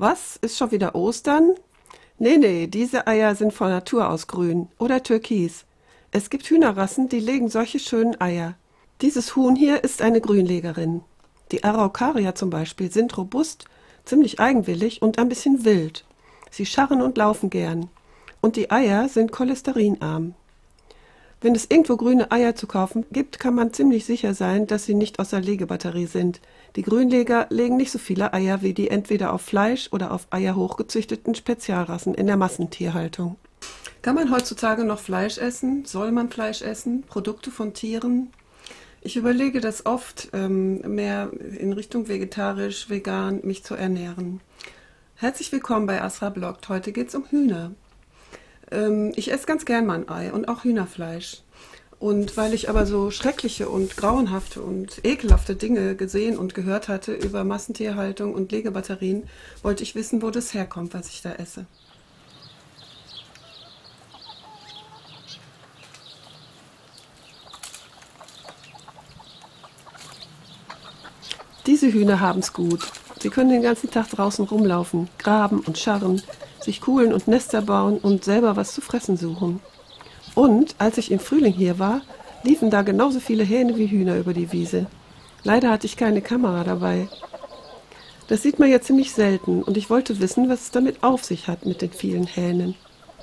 Was? Ist schon wieder Ostern? Nee, nee, diese Eier sind von Natur aus grün oder türkis. Es gibt Hühnerrassen, die legen solche schönen Eier. Dieses Huhn hier ist eine Grünlegerin. Die Araucaria zum Beispiel sind robust, ziemlich eigenwillig und ein bisschen wild. Sie scharren und laufen gern. Und die Eier sind cholesterinarm. Wenn es irgendwo grüne Eier zu kaufen gibt, kann man ziemlich sicher sein, dass sie nicht aus der Legebatterie sind. Die Grünleger legen nicht so viele Eier wie die entweder auf Fleisch oder auf Eier hochgezüchteten Spezialrassen in der Massentierhaltung. Kann man heutzutage noch Fleisch essen? Soll man Fleisch essen? Produkte von Tieren? Ich überlege das oft, ähm, mehr in Richtung vegetarisch, vegan mich zu ernähren. Herzlich willkommen bei Asra Bloggt. Heute geht es um Hühner. Ähm, ich esse ganz gern mein Ei und auch Hühnerfleisch. Und weil ich aber so schreckliche und grauenhafte und ekelhafte Dinge gesehen und gehört hatte über Massentierhaltung und Legebatterien, wollte ich wissen, wo das herkommt, was ich da esse. Diese Hühner haben's gut. Sie können den ganzen Tag draußen rumlaufen, graben und scharren, sich kuhlen und Nester bauen und selber was zu fressen suchen. Und als ich im Frühling hier war, liefen da genauso viele Hähne wie Hühner über die Wiese. Leider hatte ich keine Kamera dabei. Das sieht man ja ziemlich selten und ich wollte wissen, was es damit auf sich hat mit den vielen Hähnen.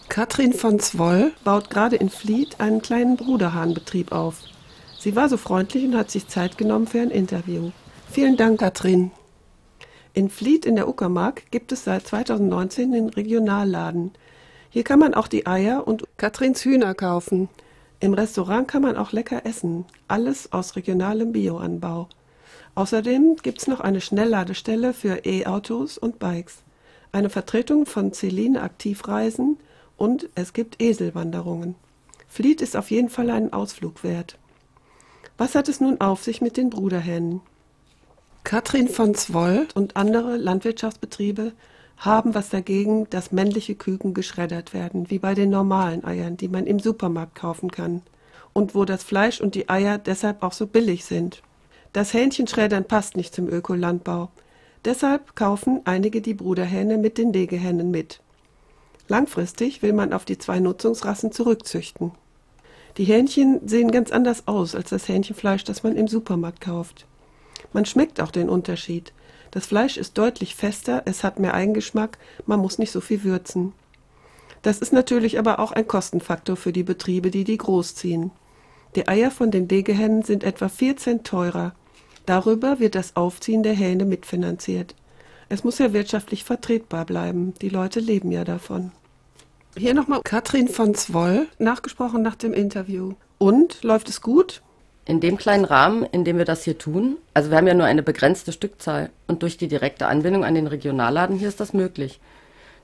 Katrin von Zwoll baut gerade in Fleet einen kleinen Bruderhahnbetrieb auf. Sie war so freundlich und hat sich Zeit genommen für ein Interview. Vielen Dank, Katrin. In Fleet in der Uckermark gibt es seit 2019 den Regionalladen. Hier kann man auch die Eier und Katrins Hühner kaufen. Im Restaurant kann man auch lecker essen. Alles aus regionalem Bioanbau. Außerdem gibt es noch eine Schnellladestelle für E-Autos und Bikes, eine Vertretung von Celine Aktivreisen und es gibt Eselwanderungen. Fleet ist auf jeden Fall einen Ausflug wert. Was hat es nun auf sich mit den Bruderhennen? Katrin von Zwoll und andere Landwirtschaftsbetriebe haben was dagegen, dass männliche Küken geschreddert werden, wie bei den normalen Eiern, die man im Supermarkt kaufen kann und wo das Fleisch und die Eier deshalb auch so billig sind. Das Hähnchenschreddern passt nicht zum Ökolandbau. Deshalb kaufen einige die Bruderhähne mit den Legehennen mit. Langfristig will man auf die zwei Nutzungsrassen zurückzüchten. Die Hähnchen sehen ganz anders aus als das Hähnchenfleisch, das man im Supermarkt kauft. Man schmeckt auch den Unterschied. Das Fleisch ist deutlich fester, es hat mehr Eigengeschmack, man muss nicht so viel würzen. Das ist natürlich aber auch ein Kostenfaktor für die Betriebe, die die großziehen. Die Eier von den Legehennen sind etwa 4 Cent teurer. Darüber wird das Aufziehen der Hähne mitfinanziert. Es muss ja wirtschaftlich vertretbar bleiben. Die Leute leben ja davon. Hier nochmal Katrin von Zwoll, nachgesprochen nach dem Interview. Und, läuft es gut? In dem kleinen Rahmen, in dem wir das hier tun, also wir haben ja nur eine begrenzte Stückzahl und durch die direkte Anbindung an den Regionalladen hier ist das möglich.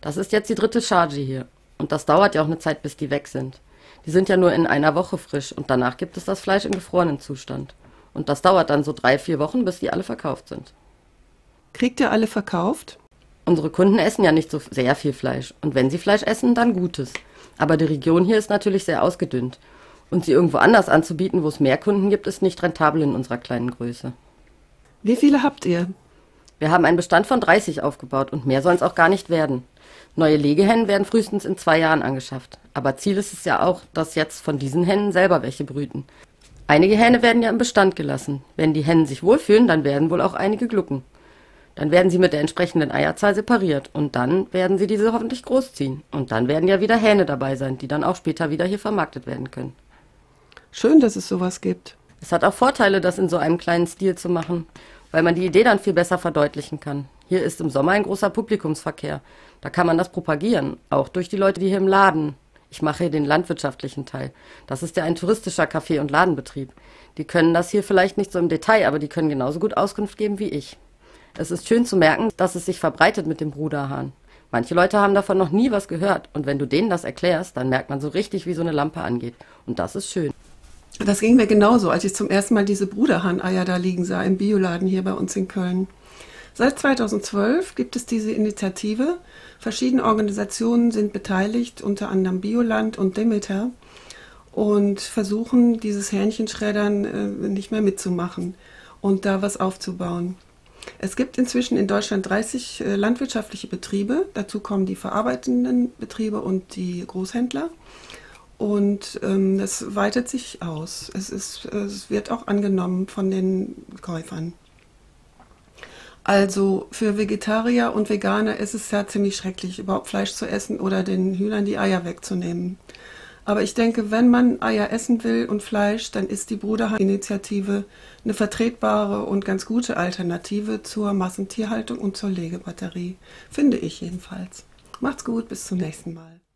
Das ist jetzt die dritte Charge hier und das dauert ja auch eine Zeit, bis die weg sind. Die sind ja nur in einer Woche frisch und danach gibt es das Fleisch im gefrorenen Zustand. Und das dauert dann so drei, vier Wochen, bis die alle verkauft sind. Kriegt ihr alle verkauft? Unsere Kunden essen ja nicht so sehr viel Fleisch. Und wenn sie Fleisch essen, dann Gutes. Aber die Region hier ist natürlich sehr ausgedünnt. Und sie irgendwo anders anzubieten, wo es mehr Kunden gibt, ist nicht rentabel in unserer kleinen Größe. Wie viele habt ihr? Wir haben einen Bestand von 30 aufgebaut und mehr sollen es auch gar nicht werden. Neue Legehennen werden frühestens in zwei Jahren angeschafft. Aber Ziel ist es ja auch, dass jetzt von diesen Hennen selber welche brüten. Einige Hähne werden ja im Bestand gelassen. Wenn die Hennen sich wohlfühlen, dann werden wohl auch einige glucken. Dann werden sie mit der entsprechenden Eierzahl separiert und dann werden sie diese hoffentlich großziehen. Und dann werden ja wieder Hähne dabei sein, die dann auch später wieder hier vermarktet werden können. Schön, dass es sowas gibt. Es hat auch Vorteile, das in so einem kleinen Stil zu machen, weil man die Idee dann viel besser verdeutlichen kann. Hier ist im Sommer ein großer Publikumsverkehr. Da kann man das propagieren, auch durch die Leute, die hier im Laden. Ich mache hier den landwirtschaftlichen Teil. Das ist ja ein touristischer Kaffee- und Ladenbetrieb. Die können das hier vielleicht nicht so im Detail, aber die können genauso gut Auskunft geben wie ich. Es ist schön zu merken, dass es sich verbreitet mit dem Bruderhahn. Manche Leute haben davon noch nie was gehört und wenn du denen das erklärst, dann merkt man so richtig, wie so eine Lampe angeht. Und das ist schön. Das ging mir genauso, als ich zum ersten Mal diese Bruderhahn-Eier da liegen sah im Bioladen hier bei uns in Köln. Seit 2012 gibt es diese Initiative. Verschiedene Organisationen sind beteiligt, unter anderem Bioland und Demeter, und versuchen, dieses Hähnchenschreddern äh, nicht mehr mitzumachen und da was aufzubauen. Es gibt inzwischen in Deutschland 30 äh, landwirtschaftliche Betriebe. Dazu kommen die verarbeitenden Betriebe und die Großhändler. Und ähm, das weitet sich aus. Es, ist, es wird auch angenommen von den Käufern. Also für Vegetarier und Veganer ist es ja ziemlich schrecklich, überhaupt Fleisch zu essen oder den Hühnern die Eier wegzunehmen. Aber ich denke, wenn man Eier essen will und Fleisch, dann ist die Bruderhahn-Initiative eine vertretbare und ganz gute Alternative zur Massentierhaltung und zur Legebatterie. Finde ich jedenfalls. Macht's gut, bis zum nächsten Mal.